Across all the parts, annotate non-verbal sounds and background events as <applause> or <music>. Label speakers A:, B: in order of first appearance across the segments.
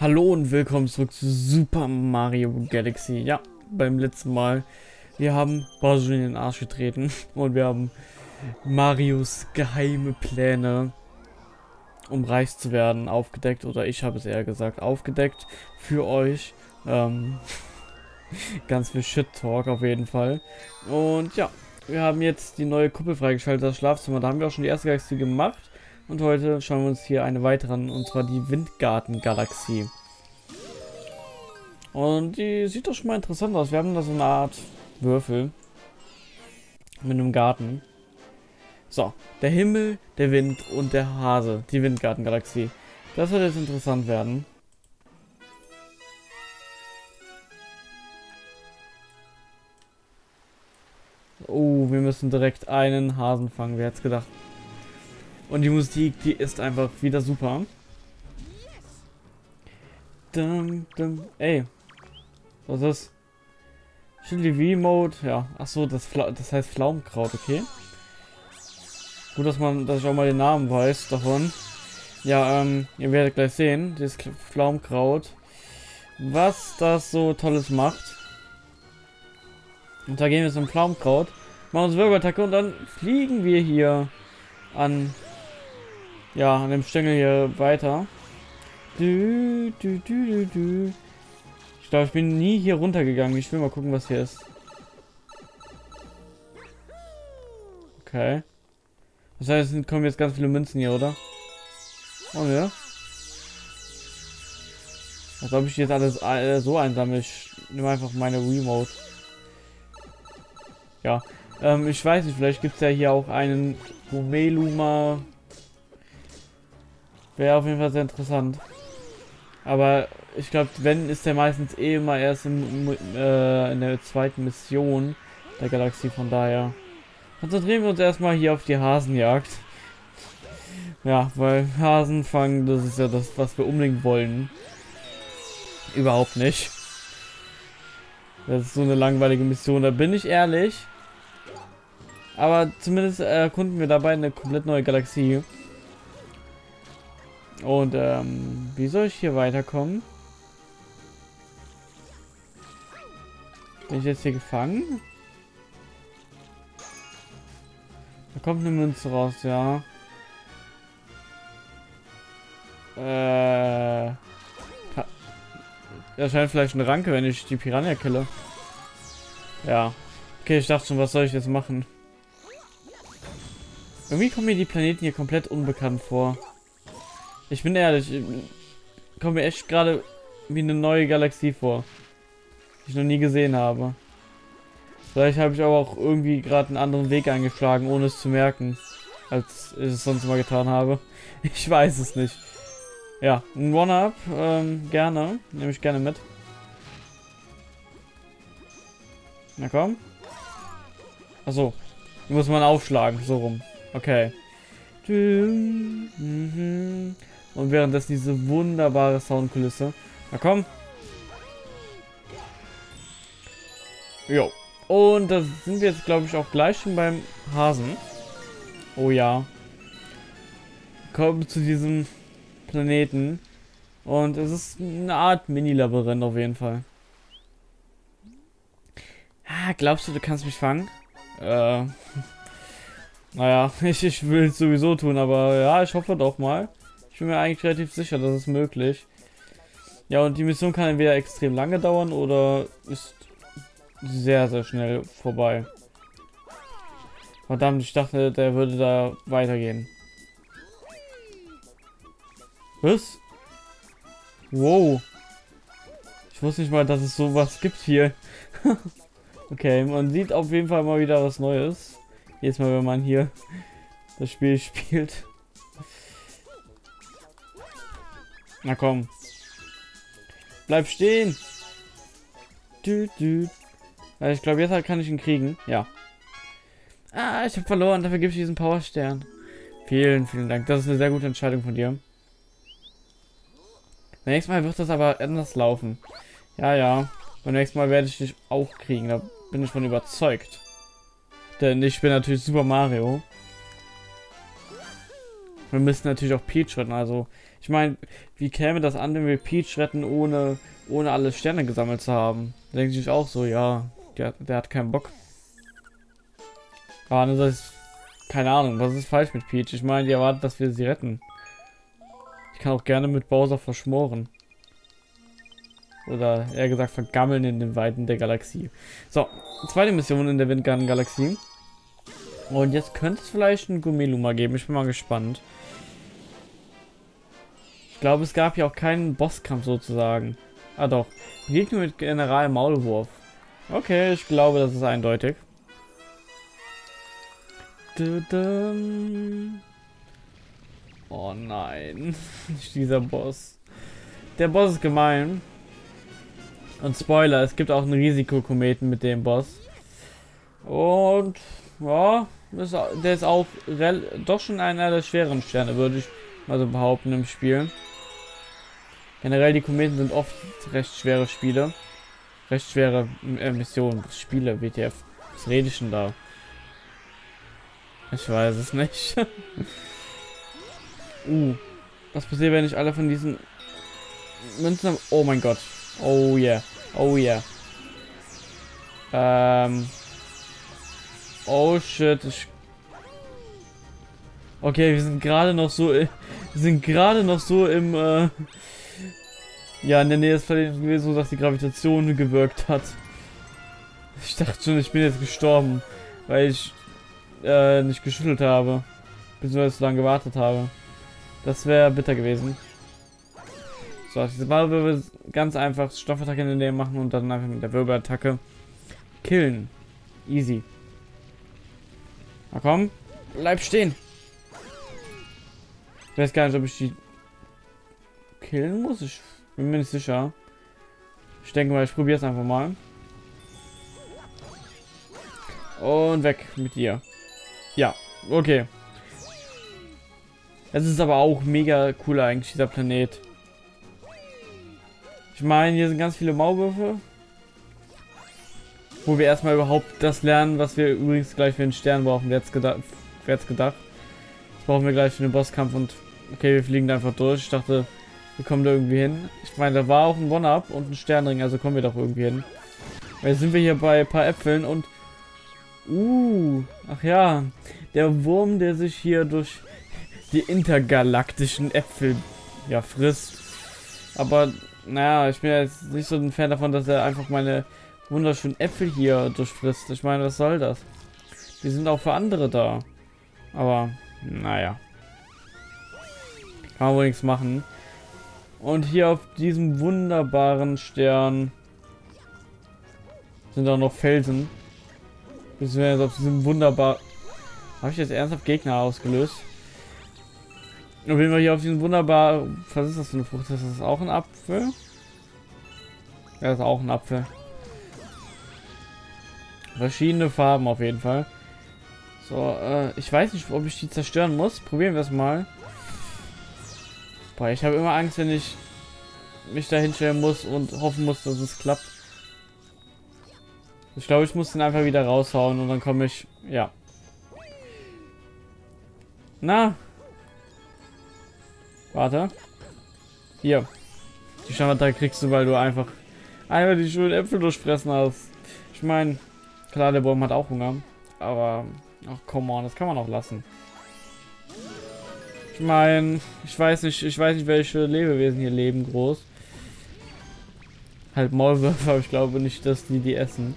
A: Hallo und willkommen zurück zu Super Mario Galaxy. Ja, beim letzten Mal. Wir haben Bowser in den Arsch getreten <laughs> und wir haben Marios geheime Pläne, um reich zu werden, aufgedeckt. Oder ich habe es eher gesagt, aufgedeckt für euch. Ähm, <laughs> ganz viel Shit-Talk auf jeden Fall. Und ja, wir haben jetzt die neue Kuppel freigeschaltet, das Schlafzimmer. Da haben wir auch schon die erste Galaxie gemacht. Und heute schauen wir uns hier eine weitere an, und zwar die Windgarten-Galaxie. Und die sieht doch schon mal interessant aus. Wir haben da so eine Art Würfel mit einem Garten. So, der Himmel, der Wind und der Hase, die Windgarten-Galaxie. Das wird jetzt interessant werden. Oh, wir müssen direkt einen Hasen fangen. Wer hätte gedacht? Und die Musik, die ist einfach wieder super. Dum, dum. Ey. Was ist das? Chili V-Mode, ja. Achso, das, das heißt Pflaumenkraut, okay. Gut, dass man, dass ich auch mal den Namen weiß davon. Ja, ähm, ihr werdet gleich sehen, dieses Pflaumenkraut, was das so Tolles macht. Und da gehen wir zum Pflaumenkraut, machen uns Wirbelattacke und dann fliegen wir hier an ja, an dem Stängel hier weiter. Du, du, du, du, ich glaube, ich bin nie hier runtergegangen. Ich will mal gucken, was hier ist. Okay. Das heißt, es kommen jetzt ganz viele Münzen hier, oder? Oh ja. Als ob ich jetzt alles äh, so einsammle. Ich nehme einfach meine Remote. Ja. Ähm, ich weiß nicht, vielleicht gibt es ja hier auch einen Gumeluma Wäre auf jeden Fall sehr interessant. Aber ich glaube, wenn ist der meistens eh immer erst im, äh, in der zweiten Mission der Galaxie. Von daher konzentrieren wir uns erstmal hier auf die Hasenjagd. Ja, weil Hasen fangen, das ist ja das, was wir unbedingt wollen. Überhaupt nicht. Das ist so eine langweilige Mission, da bin ich ehrlich. Aber zumindest erkunden wir dabei eine komplett neue Galaxie. Und ähm, wie soll ich hier weiterkommen? Bin ich jetzt hier gefangen? Da kommt eine Münze raus, ja. Äh. Da scheint vielleicht eine Ranke, wenn ich die Piranha kille. Ja. Okay, ich dachte schon, was soll ich jetzt machen? Irgendwie kommen mir die Planeten hier komplett unbekannt vor. Ich bin ehrlich, ich komme mir echt gerade wie eine neue Galaxie vor. Die ich noch nie gesehen habe. Vielleicht habe ich aber auch irgendwie gerade einen anderen Weg eingeschlagen, ohne es zu merken, als ich es sonst mal getan habe. <laughs> Ich weiß es nicht. Ja, ein One-Up, ähm, gerne. Nehme ich gerne mit. Na komm. Achso. Muss man aufschlagen, so rum. Okay. Mhm. Und währenddessen diese wunderbare Soundkulisse. Na komm. Jo. Und da sind wir jetzt, glaube ich, auch gleich schon beim Hasen. Oh ja. Kommen zu diesem Planeten. Und es ist eine Art Mini-Labyrinth auf jeden Fall. Ah, glaubst du, du kannst mich fangen? Äh. <laughs> Naja, <laughs> ich, ich will es sowieso tun, aber ja, ich hoffe doch mal bin mir eigentlich relativ sicher, das ist möglich. Ja, und die Mission kann entweder extrem lange dauern oder ist sehr, sehr schnell vorbei. Verdammt, ich dachte, der würde da weitergehen. Was? Wow. Ich wusste nicht mal, dass es sowas gibt hier. <laughs> okay, man sieht auf jeden Fall mal wieder was Neues. Jetzt mal, wenn man hier das Spiel <laughs> spielt. Na komm. Bleib stehen. Du, du. Ich glaube, jetzt halt kann ich ihn kriegen. Ja. Ah, ich habe verloren. Dafür gebe ich diesen Powerstern. Vielen, vielen Dank. Das ist eine sehr gute Entscheidung von dir. Beim nächsten Mal wird das aber anders laufen. Ja, ja. Beim nächsten Mal werde ich dich auch kriegen. Da bin ich von überzeugt. Denn ich bin natürlich Super Mario. Wir müssen natürlich auch Peach retten. Also, ich meine, wie käme das an, wenn wir Peach retten, ohne, ohne alle Sterne gesammelt zu haben? Da denke ich auch so, ja, der, der hat keinen Bock. Aber das ist, keine Ahnung, was ist falsch mit Peach? Ich meine, die erwartet, dass wir sie retten. Ich kann auch gerne mit Bowser verschmoren. Oder eher gesagt vergammeln in den Weiten der Galaxie. So, zweite Mission in der Windgarten-Galaxie. Und jetzt könnte es vielleicht einen Gummeluma geben. Ich bin mal gespannt. Ich glaube, es gab ja auch keinen Bosskampf sozusagen. Ah doch. Gegner mit General Maulwurf. Okay, ich glaube, das ist eindeutig. Oh nein. <laughs> Nicht dieser Boss. Der Boss ist gemein. Und Spoiler, es gibt auch einen Risikokometen mit dem Boss. Und ja, ist, der ist auch doch schon einer der schweren Sterne, würde ich mal so behaupten im Spiel. Generell die Kometen sind oft recht schwere Spiele. Recht schwere äh, Missionen, Spiele, WTF. Was rede ich denn da? Ich weiß es nicht. <laughs> uh, was passiert, wenn ich alle von diesen Münzen... Oh mein Gott. Oh yeah. Oh yeah. Ähm... Oh shit, ich... Okay, wir sind gerade noch so... Wir sind gerade noch so im... Äh, ja, in der Nähe des Planeten gewesen, so dass die Gravitation gewirkt hat. Ich dachte schon, ich bin jetzt gestorben, weil ich äh, nicht geschüttelt habe. Beziehungsweise so lange gewartet habe. Das wäre bitter gewesen. So, diese Ballwirbel ganz einfach Stoffattacke in der Nähe machen und dann einfach mit der Wirbelattacke killen. Easy. Na komm, bleib stehen. Ich weiß gar nicht, ob ich die killen muss. Ich bin mir nicht sicher. Ich denke mal, ich probiere es einfach mal. Und weg mit dir. Ja, okay. Es ist aber auch mega cool eigentlich, dieser Planet. Ich meine, hier sind ganz viele Maulwürfe. Wo wir erstmal überhaupt das lernen, was wir übrigens gleich für den Stern brauchen. Wer jetzt gedacht? Wer jetzt gedacht? Das brauchen wir gleich für den Bosskampf und okay, wir fliegen da einfach durch. Ich dachte, wir kommen da irgendwie hin. Ich meine, da war auch ein One-Up und ein Sternring, also kommen wir doch irgendwie hin. Jetzt sind wir hier bei ein paar Äpfeln und... Uh, ach ja, der Wurm, der sich hier durch die intergalaktischen Äpfel ja frisst. Aber naja, ich bin jetzt nicht so ein Fan davon, dass er einfach meine wunderschönen Äpfel hier durchfrisst. Ich meine, was soll das? Die sind auch für andere da. Aber, naja. Kann man wohl nichts machen. Und hier auf diesem wunderbaren Stern sind auch noch Felsen. Beziehungsweise auf diesem wunderbar... Habe ich jetzt ernsthaft Gegner ausgelöst? Auf jeden Fall hier auf diesem wunderbar... Was ist das für eine Frucht? Ist das auch ein Apfel? Ja, ist auch ein Apfel. Verschiedene Farben auf jeden Fall. So, äh, ich weiß nicht, ob ich die zerstören muss. Probieren wir es mal. Boah, ich habe immer Angst, wenn ich mich da hinstellen muss und hoffen muss, dass es klappt. Ich glaube, ich muss den einfach wieder raushauen und dann komme ich... Ja. Na, Warte. Hier. Die Standard kriegst du, weil du einfach einmal die schönen Äpfel durchfressen hast. Ich meine, klar, der Baum hat auch Hunger. Aber, ach, come on, das kann man auch lassen. Ich meine, ich weiß nicht, ich weiß nicht, welche Lebewesen hier leben groß. Halt Maulwürfe, <laughs> aber ich glaube nicht, dass die die essen.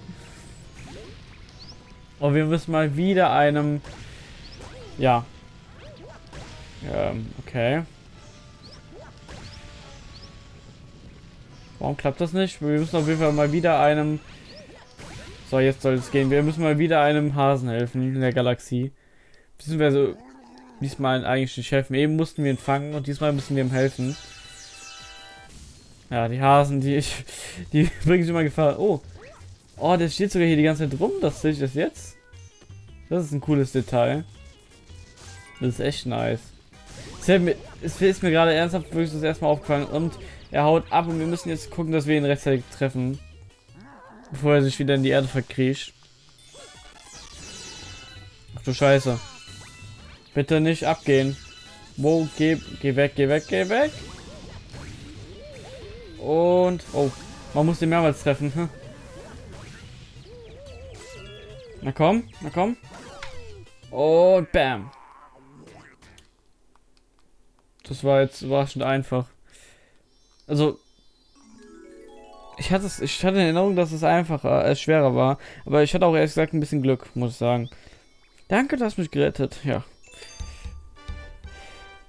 A: Und wir müssen mal wieder einem... Ja. Ähm, okay. Warum klappt das nicht? Wir müssen auf jeden Fall mal wieder einem... So, jetzt soll es gehen. Wir müssen mal wieder einem Hasen helfen in der Galaxie. Beziehungsweise diesmal eigentlich nicht helfen. Eben mussten wir ihn fangen und diesmal müssen wir ihm helfen. Ja, die Hasen, die ich, die bringen schon mal Gefahr. Oh, oh, der steht sogar hier die ganze Zeit rum. Das sehe ich das jetzt. Das ist ein cooles Detail. Das ist echt nice. Es ist mir gerade ernsthaft wirklich das erstmal aufgefallen und er haut ab und wir müssen jetzt gucken, dass wir ihn rechtzeitig treffen. Bevor er sich wieder in die Erde verkriecht. Ach du Scheiße. Bitte nicht abgehen. Wo, geh, geh weg, geh weg, geh weg. Und, oh, man muss den mehrmals treffen. Hm. Na komm, na komm. Und bam. Das war jetzt überraschend einfach. Also, ich hatte es, ich hatte in Erinnerung, dass es einfacher, äh, schwerer war. Aber ich hatte auch ehrlich gesagt ein bisschen Glück, muss ich sagen. Danke, du hast mich gerettet. Ja.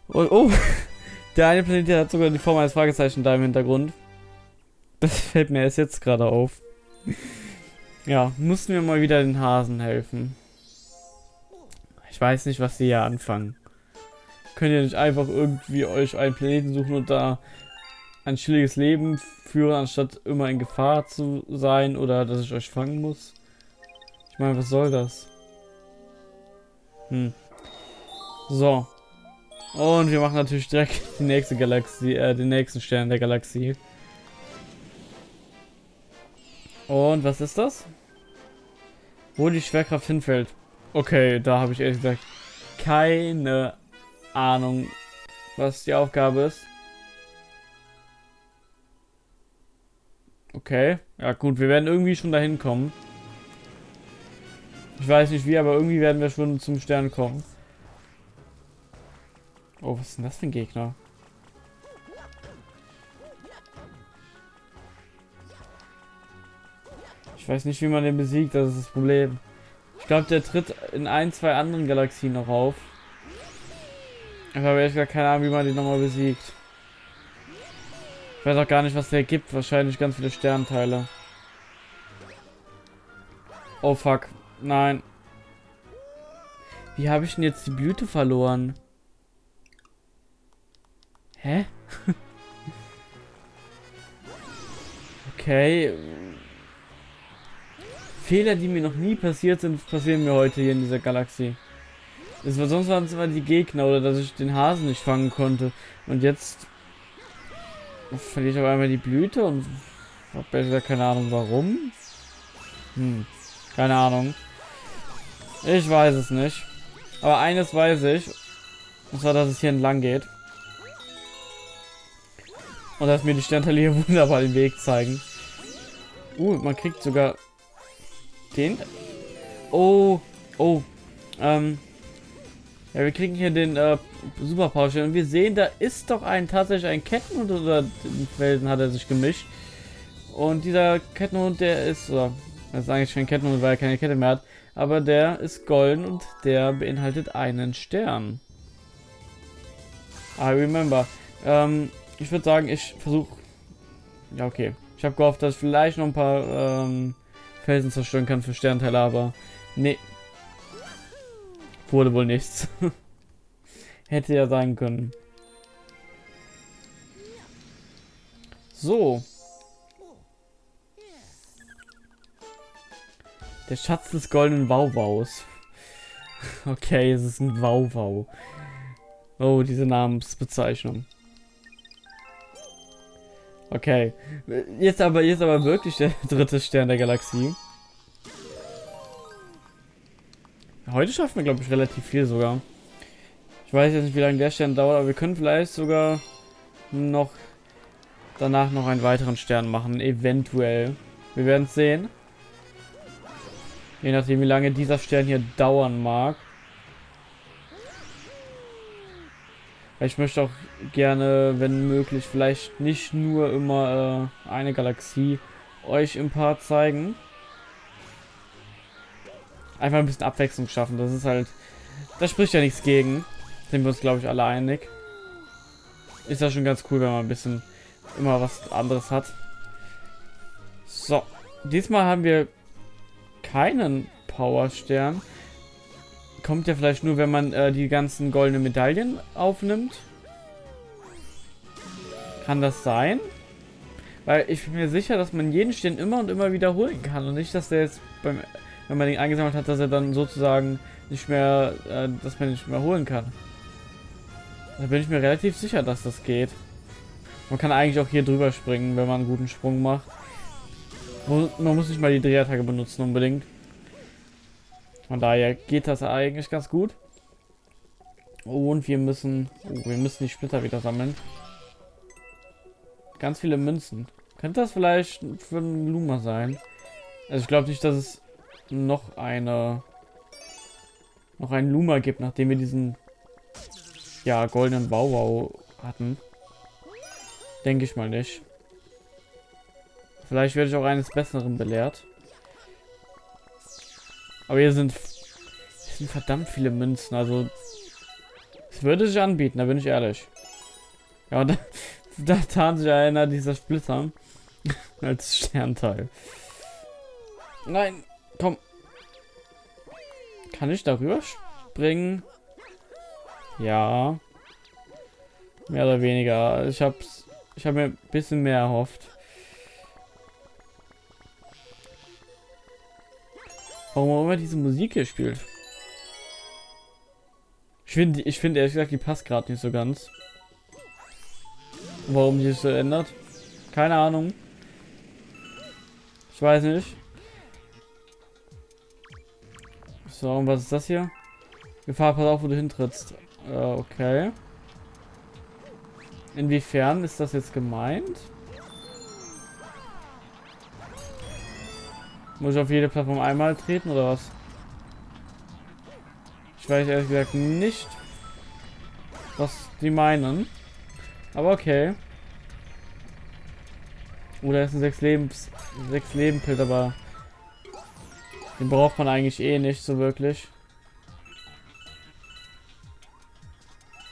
A: Und, oh, <laughs> der eine Planet hat sogar die Form eines Fragezeichen da im Hintergrund. Das <laughs> fällt mir erst jetzt gerade auf. Ja, mussten wir mal wieder den Hasen helfen. Ich weiß nicht, was sie hier anfangen. Könnt ihr nicht einfach irgendwie euch einen Planeten suchen und da ein chilliges Leben führen, anstatt immer in Gefahr zu sein oder dass ich euch fangen muss? Ich meine, was soll das? Hm. So. Und wir machen natürlich direkt <laughs> die nächste Galaxie, äh, den nächsten Stern der Galaxie. Und was ist das? Wo die Schwerkraft hinfällt. Okay, da habe ich ehrlich gesagt keine Ahnung, was die Aufgabe ist. Okay, ja gut, wir werden irgendwie schon dahin kommen. Ich weiß nicht wie, aber irgendwie werden wir schon zum Stern kommen. Oh, was ist denn das für ein Gegner? Ich weiß nicht, wie man den besiegt, das ist das Problem. Ich glaube, der tritt in ein, zwei anderen Galaxien noch auf. Ich habe ehrlich gesagt keine Ahnung, wie man den nochmal besiegt. Ich weiß auch gar nicht, was der gibt. Wahrscheinlich ganz viele Sternteile. Oh fuck. Nein. Wie habe ich denn jetzt die Blüte verloren? Hä? <laughs> okay. Fehler, die mir noch nie passiert sind, passieren mir heute hier in dieser Galaxie. Es war sonst waren es immer die Gegner oder dass ich den Hasen nicht fangen konnte. Und jetzt verliere ich aber einmal die Blüte und habe besser keine Ahnung warum. Hm, keine Ahnung. Ich weiß es nicht. Aber eines weiß ich. Und zwar, dass es hier entlang geht. Und dass mir die Sternteile <laughs> hier wunderbar den Weg zeigen. Uh, man kriegt sogar den? Oh, oh. Ähm. Ja, wir kriegen hier den äh, Superpower und wir sehen, da ist doch ein tatsächlich ein Kettenhund oder den Felsen hat er sich gemischt. Und dieser Kettenhund, der ist, oder, das ist eigentlich kein Kettenhund, weil er keine Kette mehr hat, aber der ist golden und der beinhaltet einen Stern. I remember. Ähm, ich würde sagen, ich versuche. Ja, okay. Ich habe gehofft, dass ich vielleicht noch ein paar ähm, Felsen zerstören kann für Sternteile, aber nee. Wurde wohl nichts. <laughs> Hätte ja sein können. So. Der Schatz des goldenen Wauwaus. <laughs> Okay, es ist ein Wauwau. Oh, diese Namensbezeichnung. Okay. Jetzt aber, jetzt aber wirklich der <laughs> dritte Stern der Galaxie. Heute schaffen wir, glaube ich, relativ viel sogar. Ich weiß jetzt nicht, wie lange der Stern dauert, aber wir können vielleicht sogar noch danach noch einen weiteren Stern machen. Eventuell. Wir werden es sehen. Je nachdem, wie lange dieser Stern hier dauern mag. Ich möchte auch gerne, wenn möglich, vielleicht nicht nur immer äh, eine Galaxie euch im Part zeigen. Einfach ein bisschen Abwechslung schaffen. Das ist halt... Da spricht ja nichts gegen. Sind wir uns, glaube ich, alle einig. Ist ja schon ganz cool, wenn man ein bisschen immer was anderes hat. So. Diesmal haben wir keinen Powerstern kommt ja vielleicht nur, wenn man äh, die ganzen goldenen Medaillen aufnimmt. Kann das sein? Weil ich bin mir sicher, dass man jeden Stern immer und immer wiederholen kann und nicht, dass der jetzt beim, wenn man den eingesammelt hat, dass er dann sozusagen nicht mehr, äh, dass man nicht mehr holen kann. Da bin ich mir relativ sicher, dass das geht. Man kann eigentlich auch hier drüber springen, wenn man einen guten Sprung macht. Man muss nicht mal die Drehattacke benutzen unbedingt. Von daher geht das eigentlich ganz gut. Und wir müssen... Oh, wir müssen die Splitter wieder sammeln. Ganz viele Münzen. Könnte das vielleicht für einen Luma sein? Also ich glaube nicht, dass es noch eine... noch einen Luma gibt, nachdem wir diesen... ja, goldenen Bauwau hatten. Denke ich mal nicht. Vielleicht werde ich auch eines Besseren belehrt. Aber hier sind, hier sind verdammt viele Münzen. Also es würde sich anbieten, da bin ich ehrlich. Ja, und <laughs> da, da tarnt sich einer dieser Splitter <laughs> als Sternteil. Nein, komm. Kann ich darüber springen? Ja. Mehr oder weniger. Ich hab's. Ich habe mir ein bisschen mehr erhofft. Warum auch immer diese Musik hier spielt. Ich finde, ich finde ehrlich gesagt, die passt gerade nicht so ganz. Warum die sich so ändert? Keine Ahnung. Ich weiß nicht. So, und was ist das hier? Gefahr, pass auf, wo du hintrittst. Äh, okay. Inwiefern ist das jetzt gemeint? Muss ich auf jede Plattform einmal treten oder was? Ich weiß ehrlich gesagt nicht, was die meinen. Aber okay. Oder oh, ist ein 6 Lebens 6 Leben Pilz, aber den braucht man eigentlich eh nicht so wirklich.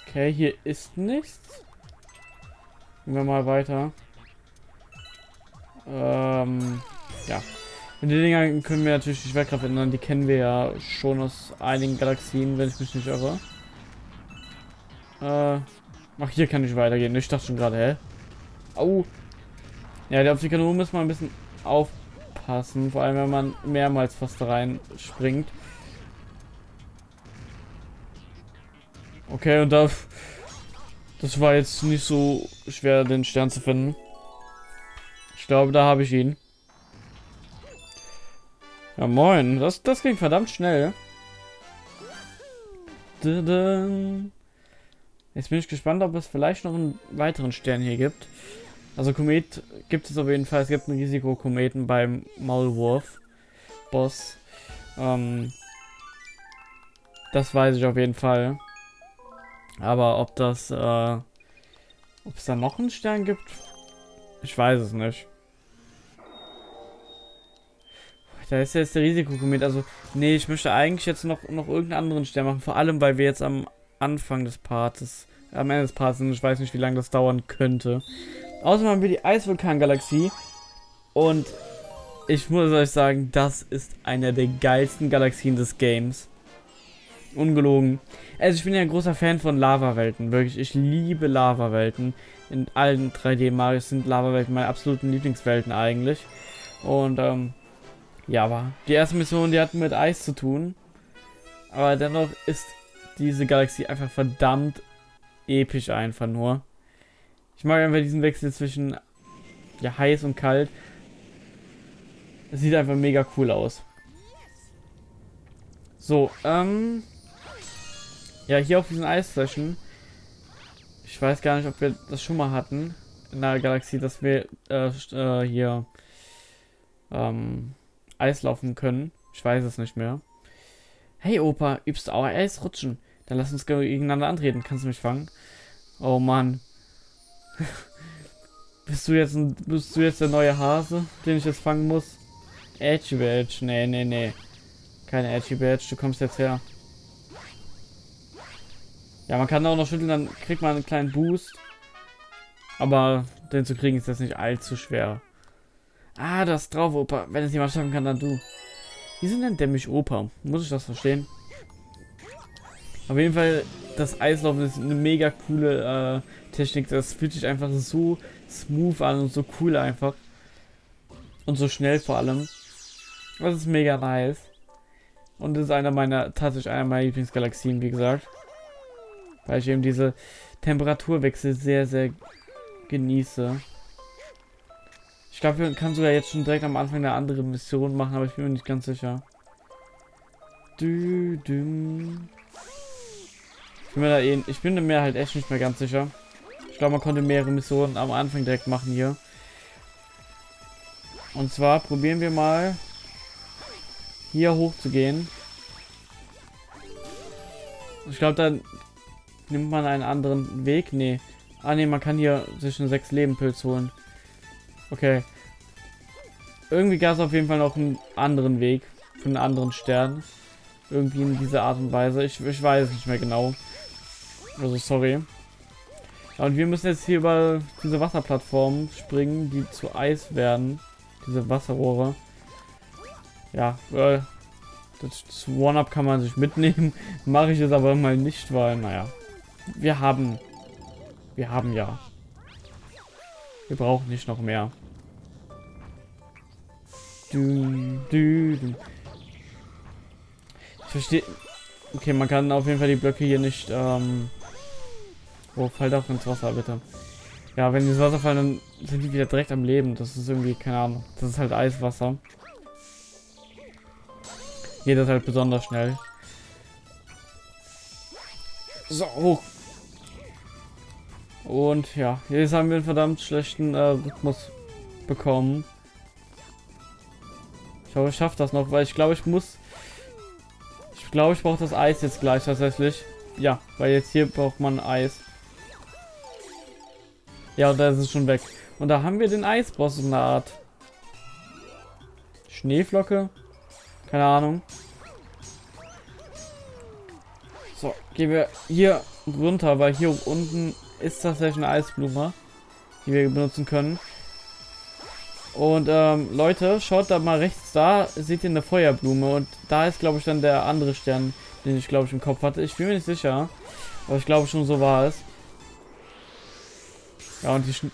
A: Okay, hier ist nichts. Gehen wir mal weiter. Ähm, ja. Und die Dinger können wir natürlich die Schwerkraft ändern. Die kennen wir ja schon aus einigen Galaxien, wenn ich mich nicht irre. Äh, ach, hier kann ich weitergehen. Ich dachte schon gerade, hä? Au. Ja, auf die Kanone muss man ein bisschen aufpassen. Vor allem, wenn man mehrmals fast rein springt. Okay, und da... Das war jetzt nicht so schwer, den Stern zu finden. Ich glaube, da habe ich ihn. Ja, moin. Das, das ging verdammt schnell. Jetzt bin ich gespannt, ob es vielleicht noch einen weiteren Stern hier gibt. Also Komet gibt es auf jeden Fall. Es gibt einen Risikokometen beim Maulwurf Boss. Ähm, das weiß ich auf jeden Fall. Aber ob das, äh, ob es da noch einen Stern gibt, ich weiß es nicht. Da ist jetzt der Risikokomet. Also, nee, ich möchte eigentlich jetzt noch, noch irgendeinen anderen Stern machen. Vor allem, weil wir jetzt am Anfang des Parts, am Ende des Parts sind. Ich weiß nicht, wie lange das dauern könnte. Außerdem haben wir die Eisvulkan-Galaxie. Und ich muss euch sagen, das ist eine der geilsten Galaxien des Games. Ungelogen. Also ich bin ja ein großer Fan von Lava-Welten. Wirklich, ich liebe Lava-Welten. In allen 3D-Marios sind Lava-Welten meine absoluten Lieblingswelten eigentlich. Und ähm, ja, aber die erste Mission, die hat mit Eis zu tun. Aber dennoch ist diese Galaxie einfach verdammt episch einfach nur. Ich mag einfach diesen Wechsel zwischen ja, heiß und kalt. Es sieht einfach mega cool aus. So, ähm... Ja, hier auf diesen Eisflächen. Ich weiß gar nicht, ob wir das schon mal hatten. In der Galaxie, dass wir äh, äh, hier... Ähm Eis laufen können. Ich weiß es nicht mehr. Hey Opa, übst du auch Eisrutschen? Dann lass uns gegeneinander antreten. Kannst du mich fangen? Oh Mann. <laughs> bist du jetzt ein, bist du jetzt der neue Hase, den ich jetzt fangen muss? Edgy Badge. Nee, nee, nee. Keine Edgy Badge. Du kommst jetzt her. Ja, man kann auch noch schütteln, dann kriegt man einen kleinen Boost. Aber den zu kriegen ist jetzt nicht allzu schwer. Ah, das drauf, Opa. Wenn es jemand schaffen kann, dann du. Wieso nennt der mich Opa? Muss ich das verstehen? Auf jeden Fall, das Eislaufen ist eine mega coole äh, Technik. Das fühlt sich einfach so smooth an und so cool einfach. Und so schnell vor allem. Das ist mega nice. Und das ist einer meiner, tatsächlich einer meiner Lieblingsgalaxien, wie gesagt. Weil ich eben diese Temperaturwechsel sehr, sehr genieße. Ich glaube, wir kann sogar jetzt schon direkt am Anfang eine andere Mission machen, aber ich bin mir nicht ganz sicher. Du, du. Ich bin mir da eh, ich bin mir halt echt nicht mehr ganz sicher. Ich glaube, man konnte mehrere Missionen am Anfang direkt machen hier. Und zwar probieren wir mal hier hoch zu gehen. Ich glaube, dann nimmt man einen anderen Weg. Nee. Ah, nee, man kann hier sich einen 6 Leben Pilz holen. Okay. Irgendwie gab es auf jeden Fall noch einen anderen Weg. Von einem anderen Stern. Irgendwie in dieser Art und Weise. Ich, ich weiß nicht mehr genau. Also, sorry. Und wir müssen jetzt hier über diese Wasserplattformen springen, die zu Eis werden. Diese Wasserrohre. Ja, äh, das One-Up kann man sich mitnehmen. <laughs> Mache ich es aber mal nicht, weil, naja. Wir haben... Wir haben ja. Wir brauchen nicht noch mehr. Du, du, du. Ich verstehe... Okay, man kann auf jeden Fall die Blöcke hier nicht... Ähm oh, fall doch ins Wasser, bitte. Ja, wenn die ins Wasser fallen, dann sind die wieder direkt am Leben. Das ist irgendwie, keine Ahnung. Das ist halt Eiswasser. Geht das halt besonders schnell. So, hoch. Und ja, jetzt haben wir einen verdammt schlechten äh, Rhythmus bekommen. Ich hoffe, ich schaffe das noch, weil ich glaube, ich muss... Ich glaube, ich brauche das Eis jetzt gleich tatsächlich. Ja, weil jetzt hier braucht man Eis. Ja, und da ist es schon weg. Und da haben wir den Eisboss in der Art. Schneeflocke? Keine Ahnung. So, gehen wir hier runter, weil hier unten ist tatsächlich eine Eisblume, die wir benutzen können. Und ähm, Leute, schaut da mal rechts da, seht ihr eine Feuerblume und da ist glaube ich dann der andere Stern, den ich glaube ich im Kopf hatte. Ich bin mir nicht sicher, aber ich glaube schon so war es. Ja, und die, Sch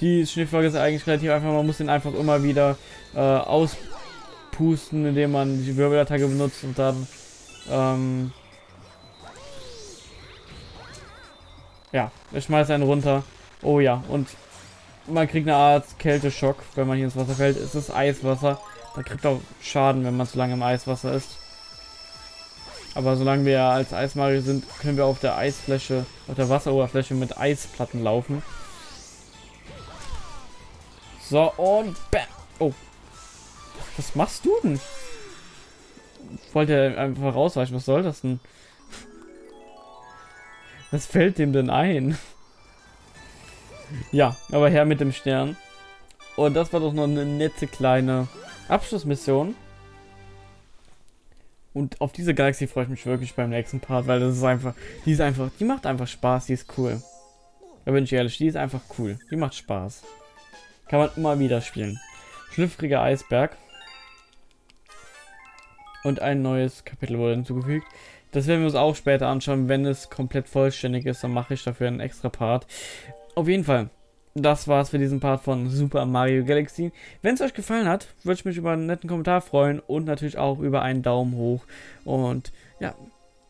A: die Schneeflocke ist eigentlich relativ einfach. Man muss den einfach immer wieder äh, auspusten, indem man die Wirbelattacke benutzt und dann ähm, ja, ich schmeiße einen runter. Oh ja, und man kriegt eine Art Kälteschock, wenn man hier ins Wasser fällt. Es ist Eiswasser. Man kriegt auch Schaden, wenn man zu lange im Eiswasser ist. Aber solange wir als Eismagier sind, können wir auf der Eisfläche, auf der Wasseroberfläche mit Eisplatten laufen. So, und bam. Oh. Was machst du denn? Wollte er einfach rausweichen. Was soll das denn? Was fällt dem denn ein? ja, aber her mit dem Stern. Und das war doch noch eine nette kleine Abschlussmission. Und auf diese Galaxie freue ich mich wirklich beim nächsten Part, weil das ist einfach, die ist einfach, die macht einfach Spaß, die ist cool. Da bin ich ehrlich, die ist einfach cool. Die macht Spaß. Kann man immer wieder spielen. Schlüpfriger Eisberg. Und ein neues Kapitel wurde hinzugefügt. Das werden wir uns auch später anschauen. Wenn es komplett vollständig ist, dann mache ich dafür einen extra Part. Auf jeden Fall, das war's für diesen Part von Super Mario Galaxy. Wenn es euch gefallen hat, würde ich mich über einen netten Kommentar freuen und natürlich auch über einen Daumen hoch. Und ja,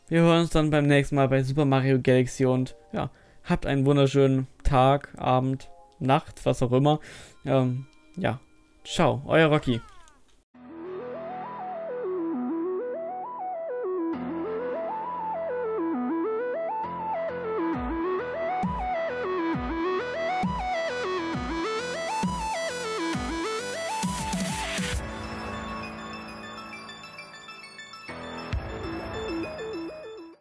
A: wir hören uns dann beim nächsten Mal bei Super Mario Galaxy und ja, habt einen wunderschönen Tag, Abend, Nacht, was auch immer. Ähm, ja, ciao, euer Rocky.